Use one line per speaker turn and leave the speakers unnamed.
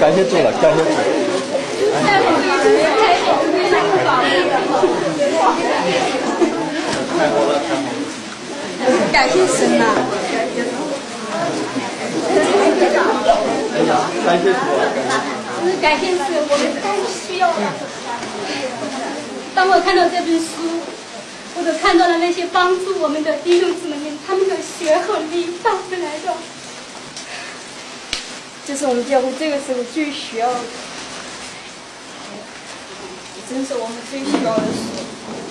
感谢主。
了，太好了，太！
好了，太好了。
感谢神呐！
感谢主！
感谢神，我们太需要了。当我看到这本书，我都看到了那些帮助我们的弟兄姊妹们，他们的血和力带来的。这是我们结婚这个时候最需要的，真是我们最需要的时候。